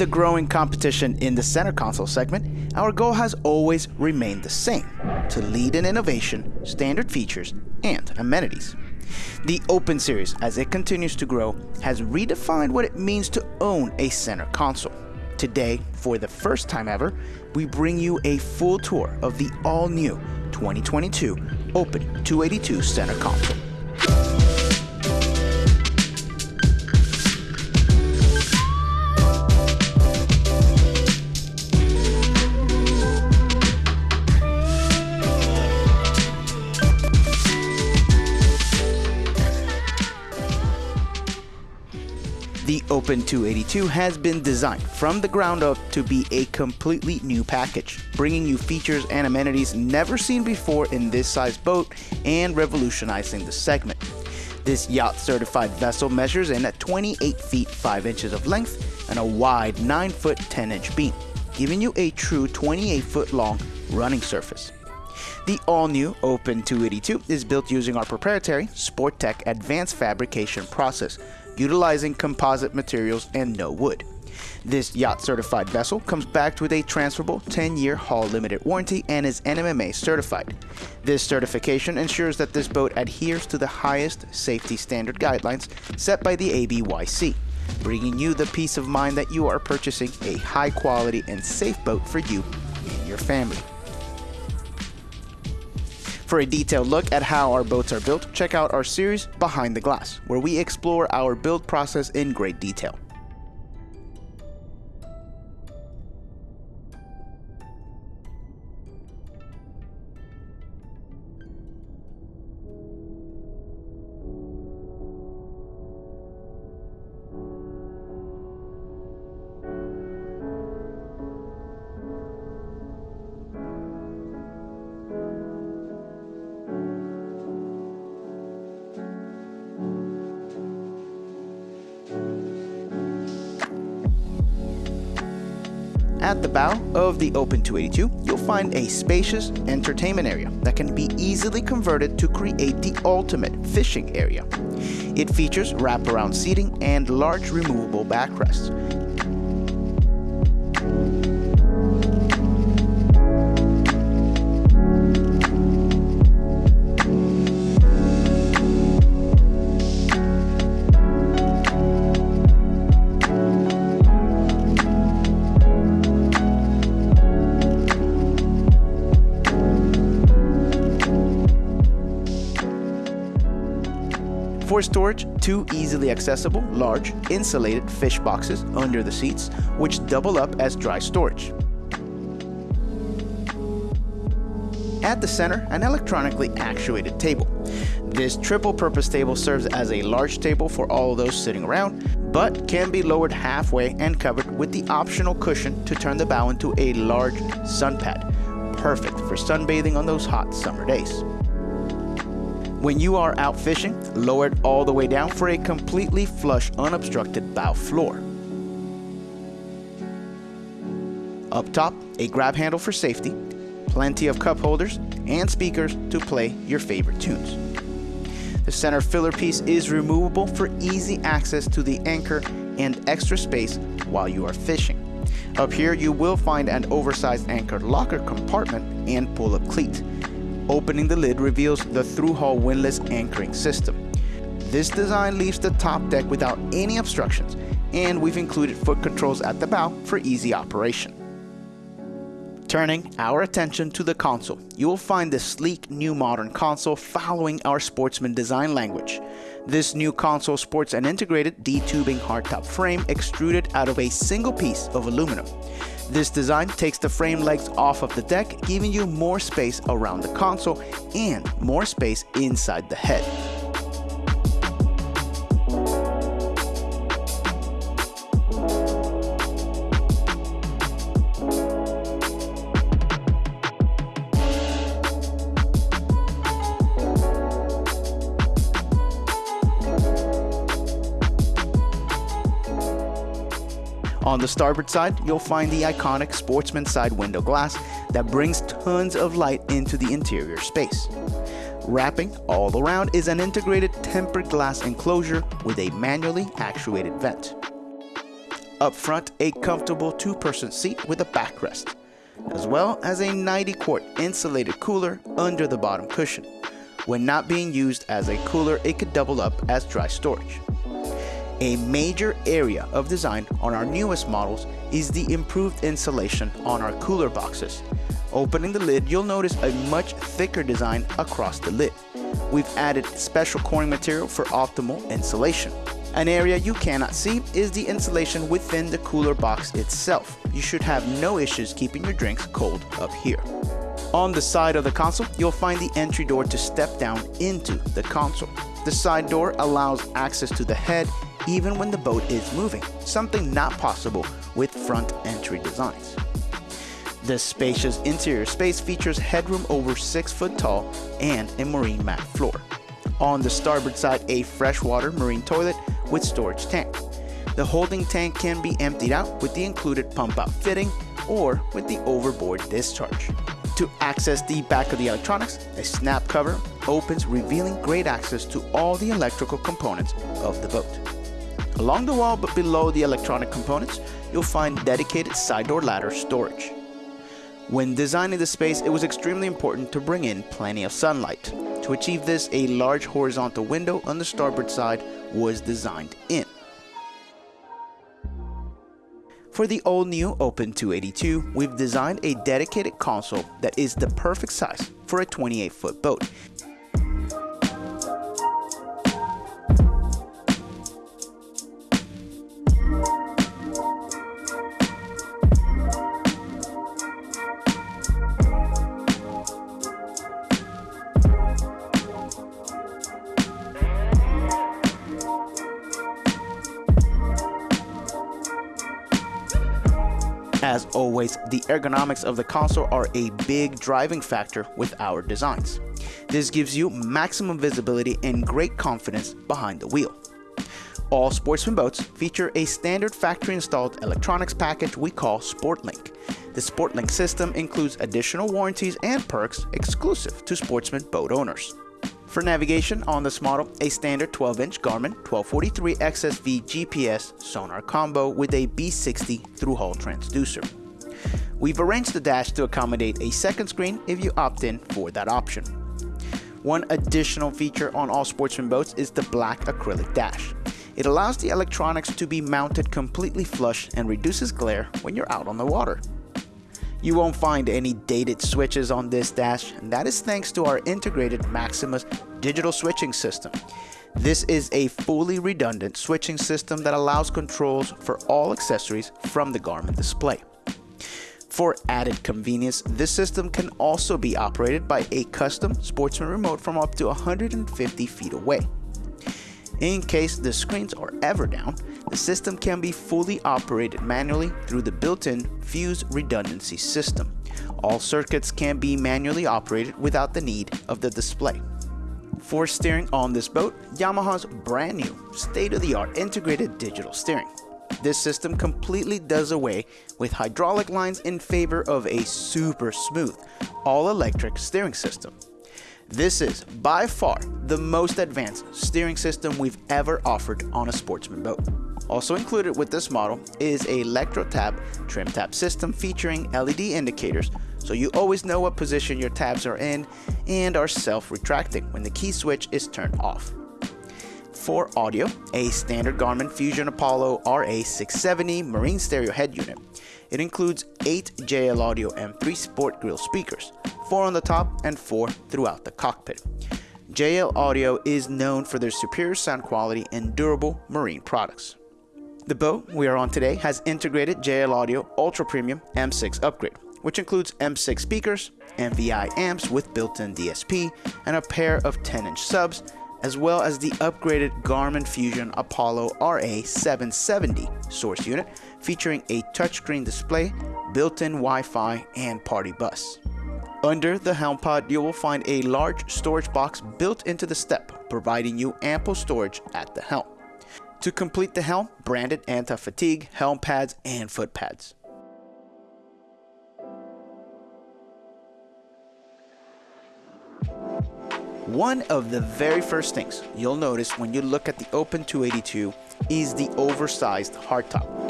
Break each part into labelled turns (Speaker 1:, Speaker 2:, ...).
Speaker 1: The growing competition in the center console segment, our goal has always remained the same to lead in innovation, standard features, and amenities. The Open Series, as it continues to grow, has redefined what it means to own a center console. Today, for the first time ever, we bring you a full tour of the all new 2022 Open 282 Center Console. Open 282 has been designed from the ground up to be a completely new package, bringing you features and amenities never seen before in this size boat and revolutionizing the segment. This yacht certified vessel measures in at 28 feet 5 inches of length and a wide 9 foot 10 inch beam, giving you a true 28 foot long running surface. The all-new Open 282 is built using our proprietary Sporttech advanced fabrication process, utilizing composite materials and no wood. This yacht certified vessel comes backed with a transferable 10 year hull limited warranty and is NMMA certified. This certification ensures that this boat adheres to the highest safety standard guidelines set by the ABYC, bringing you the peace of mind that you are purchasing a high quality and safe boat for you and your family. For a detailed look at how our boats are built, check out our series Behind the Glass, where we explore our build process in great detail. At the bow of the Open 282, you'll find a spacious entertainment area that can be easily converted to create the ultimate fishing area. It features wraparound seating and large removable backrests. Storage, two easily accessible, large, insulated fish boxes under the seats, which double up as dry storage. At the center, an electronically actuated table. This triple purpose table serves as a large table for all those sitting around, but can be lowered halfway and covered with the optional cushion to turn the bow into a large sun pad, perfect for sunbathing on those hot summer days. When you are out fishing, lower it all the way down for a completely flush, unobstructed bow floor. Up top, a grab handle for safety, plenty of cup holders, and speakers to play your favorite tunes. The center filler piece is removable for easy access to the anchor and extra space while you are fishing. Up here, you will find an oversized anchor locker compartment and pull-up cleat. Opening the lid reveals the through-hull windlass anchoring system. This design leaves the top deck without any obstructions, and we've included foot controls at the bow for easy operation. Turning our attention to the console, you will find the sleek new modern console following our sportsman design language. This new console sports an integrated D-tubing hardtop frame extruded out of a single piece of aluminum. This design takes the frame legs off of the deck, giving you more space around the console and more space inside the head. On the starboard side, you'll find the iconic Sportsman side window glass that brings tons of light into the interior space. Wrapping all around is an integrated tempered glass enclosure with a manually actuated vent. Up front, a comfortable two-person seat with a backrest, as well as a 90 quart insulated cooler under the bottom cushion. When not being used as a cooler, it could double up as dry storage. A major area of design on our newest models is the improved insulation on our cooler boxes. Opening the lid, you'll notice a much thicker design across the lid. We've added special coring material for optimal insulation. An area you cannot see is the insulation within the cooler box itself. You should have no issues keeping your drinks cold up here. On the side of the console, you'll find the entry door to step down into the console. The side door allows access to the head even when the boat is moving, something not possible with front entry designs. The spacious interior space features headroom over 6 foot tall and a marine mat floor. On the starboard side, a freshwater marine toilet with storage tank. The holding tank can be emptied out with the included pump out fitting or with the overboard discharge. To access the back of the electronics, a snap cover opens revealing great access to all the electrical components of the boat. Along the wall but below the electronic components, you'll find dedicated side door ladder storage. When designing the space, it was extremely important to bring in plenty of sunlight. To achieve this, a large horizontal window on the starboard side was designed in. For the all-new Open 282, we've designed a dedicated console that is the perfect size for a 28-foot boat. As always, the ergonomics of the console are a big driving factor with our designs. This gives you maximum visibility and great confidence behind the wheel. All Sportsman boats feature a standard factory installed electronics package we call SportLink. The SportLink system includes additional warranties and perks exclusive to Sportsman boat owners. For navigation on this model, a standard 12-inch Garmin 1243 XSV GPS sonar combo with a B60 through-hull transducer. We've arranged the dash to accommodate a second screen if you opt in for that option. One additional feature on all Sportsman boats is the black acrylic dash. It allows the electronics to be mounted completely flush and reduces glare when you're out on the water. You won't find any dated switches on this dash, and that is thanks to our integrated Maximus digital switching system. This is a fully redundant switching system that allows controls for all accessories from the Garmin display. For added convenience, this system can also be operated by a custom Sportsman remote from up to 150 feet away. In case the screens are ever down, the system can be fully operated manually through the built-in Fuse redundancy system. All circuits can be manually operated without the need of the display. For steering on this boat, Yamaha's brand new state-of-the-art integrated digital steering. This system completely does away with hydraulic lines in favor of a super smooth, all-electric steering system. This is by far the most advanced steering system we've ever offered on a sportsman boat. Also included with this model is a Electro Tab trim tab system featuring LED indicators so you always know what position your tabs are in and are self-retracting when the key switch is turned off. For audio, a standard Garmin Fusion Apollo RA670 marine stereo head unit. It includes 8 JL Audio M3 Sport Grill speakers, 4 on the top and 4 throughout the cockpit. JL Audio is known for their superior sound quality and durable marine products. The boat we are on today has integrated JL Audio Ultra Premium M6 upgrade, which includes M6 speakers, MVI amps with built-in DSP, and a pair of 10-inch subs, as well as the upgraded Garmin Fusion Apollo RA770 source unit featuring a touchscreen display, built-in Wi-Fi, and party bus. Under the helm pod, you will find a large storage box built into the step, providing you ample storage at the helm. To complete the helm, branded anti-fatigue, helm pads, and foot pads. One of the very first things you'll notice when you look at the Open 282 is the oversized hardtop.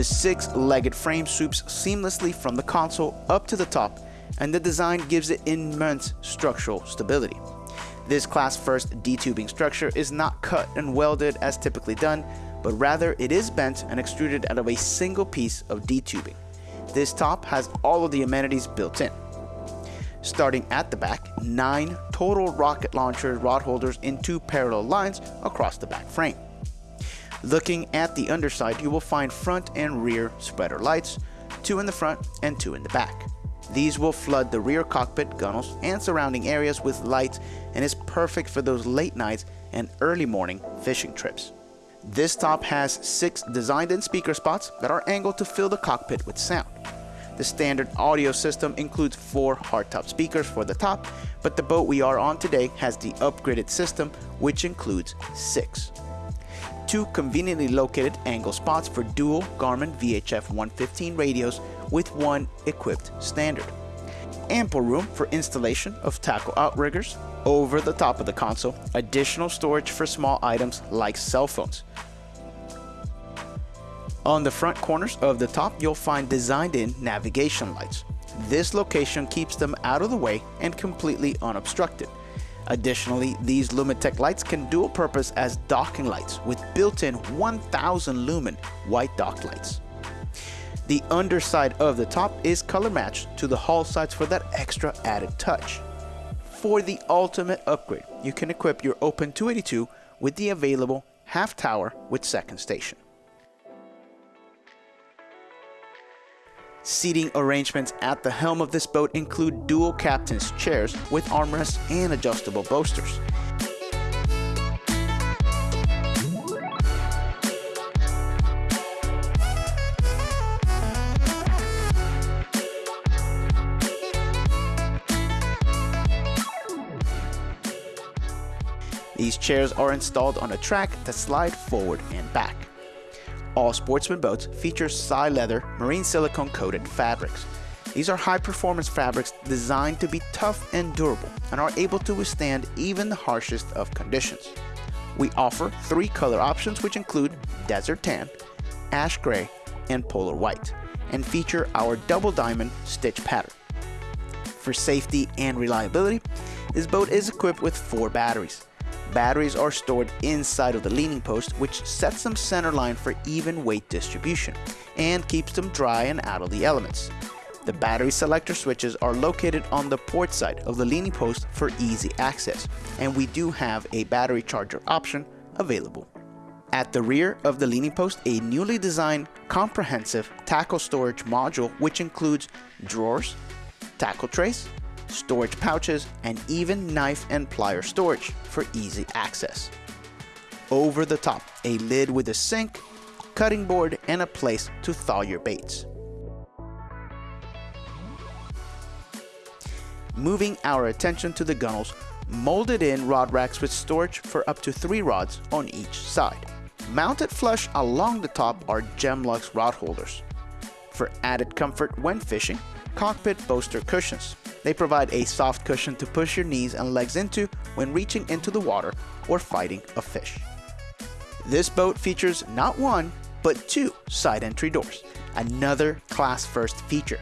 Speaker 1: The six-legged frame swoops seamlessly from the console up to the top, and the design gives it immense structural stability. This class first D-tubing structure is not cut and welded as typically done, but rather it is bent and extruded out of a single piece of D-tubing. This top has all of the amenities built in. Starting at the back, 9 total rocket launcher rod holders in two parallel lines across the back frame. Looking at the underside, you will find front and rear spreader lights, two in the front and two in the back. These will flood the rear cockpit, gunnels, and surrounding areas with light and is perfect for those late nights and early morning fishing trips. This top has six designed-in speaker spots that are angled to fill the cockpit with sound. The standard audio system includes four hardtop speakers for the top, but the boat we are on today has the upgraded system, which includes six. Two conveniently located angle spots for dual Garmin VHF 115 radios with one equipped standard. Ample room for installation of tackle outriggers over the top of the console, additional storage for small items like cell phones. On the front corners of the top, you'll find designed-in navigation lights. This location keeps them out of the way and completely unobstructed. Additionally, these Lumitec lights can dual purpose as docking lights with built-in 1000 lumen white dock lights. The underside of the top is color matched to the hull sides for that extra added touch. For the ultimate upgrade, you can equip your Open 282 with the available half tower with second station. Seating arrangements at the helm of this boat include dual captain's chairs with armrests and adjustable bolsters. These chairs are installed on a track that slide forward and back. All Sportsman boats feature Psi leather marine silicone coated fabrics. These are high performance fabrics designed to be tough and durable and are able to withstand even the harshest of conditions. We offer three color options which include desert tan, ash gray, and polar white, and feature our double diamond stitch pattern. For safety and reliability, this boat is equipped with four batteries. Batteries are stored inside of the leaning post which sets them centerline for even weight distribution and keeps them dry and out of the elements. The battery selector switches are located on the port side of the leaning post for easy access and we do have a battery charger option available. At the rear of the leaning post, a newly designed comprehensive tackle storage module which includes drawers, tackle trays, storage pouches, and even knife and plier storage for easy access. Over the top, a lid with a sink, cutting board, and a place to thaw your baits. Moving our attention to the gunnels, molded in rod racks with storage for up to three rods on each side. Mounted flush along the top are Gemlux rod holders. For added comfort when fishing, cockpit bolster cushions. They provide a soft cushion to push your knees and legs into when reaching into the water or fighting a fish. This boat features not one, but two side entry doors, another class first feature.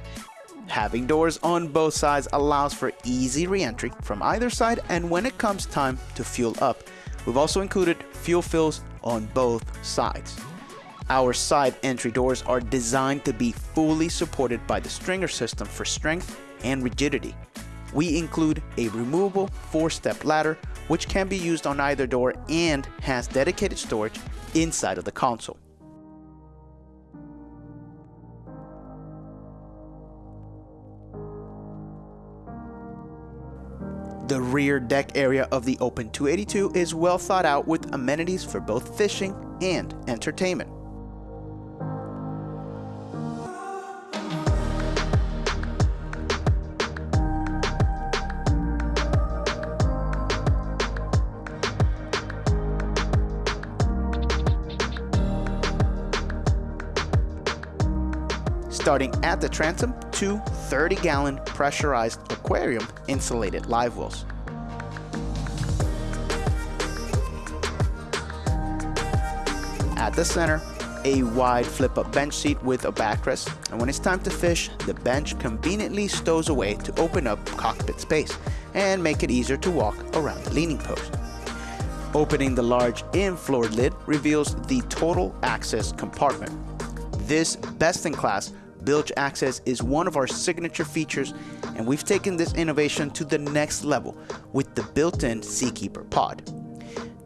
Speaker 1: Having doors on both sides allows for easy re-entry from either side and when it comes time to fuel up, we've also included fuel fills on both sides. Our side entry doors are designed to be fully supported by the stringer system for strength and rigidity. We include a removable four-step ladder which can be used on either door and has dedicated storage inside of the console. The rear deck area of the Open 282 is well thought out with amenities for both fishing and entertainment. Starting at the transom to 30 gallon pressurized aquarium insulated live wells. At the center, a wide flip-up bench seat with a backrest, and when it's time to fish, the bench conveniently stows away to open up cockpit space and make it easier to walk around the leaning post. Opening the large in-floor lid reveals the total access compartment. This best-in-class bilge access is one of our signature features and we've taken this innovation to the next level with the built-in Seakeeper pod.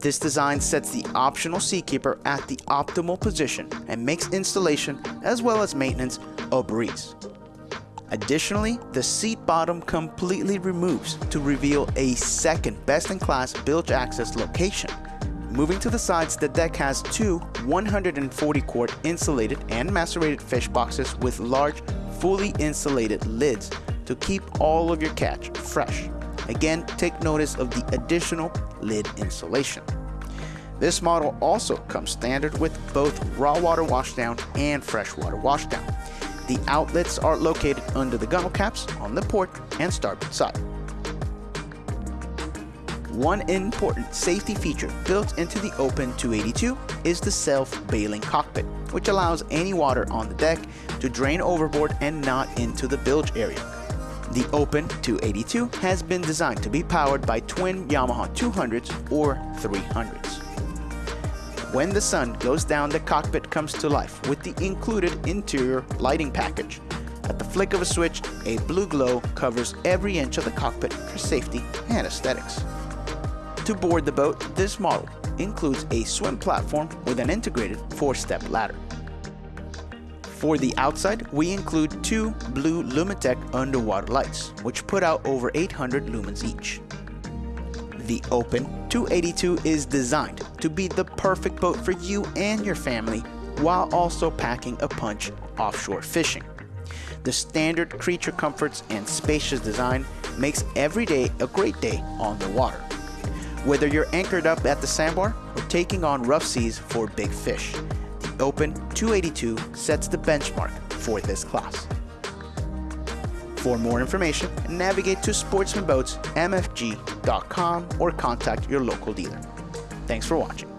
Speaker 1: This design sets the optional Seakeeper at the optimal position and makes installation as well as maintenance a breeze. Additionally, the seat bottom completely removes to reveal a second best-in-class bilge access location. Moving to the sides, the deck has two 140 quart insulated and macerated fish boxes with large, fully insulated lids to keep all of your catch fresh. Again, take notice of the additional lid insulation. This model also comes standard with both raw water washdown and freshwater washdown. The outlets are located under the gunnel caps on the port and starboard side. One important safety feature built into the Open 282 is the self-bailing cockpit, which allows any water on the deck to drain overboard and not into the bilge area. The Open 282 has been designed to be powered by twin Yamaha 200s or 300s. When the sun goes down, the cockpit comes to life with the included interior lighting package. At the flick of a switch, a blue glow covers every inch of the cockpit for safety and aesthetics. To board the boat, this model includes a swim platform with an integrated four-step ladder. For the outside, we include two blue Lumitec underwater lights, which put out over 800 lumens each. The Open 282 is designed to be the perfect boat for you and your family while also packing a punch offshore fishing. The standard creature comforts and spacious design makes every day a great day on the water. Whether you're anchored up at the sandbar or taking on rough seas for big fish, the Open 282 sets the benchmark for this class. For more information, navigate to sportsmanboatsmfg.com or contact your local dealer. Thanks for watching.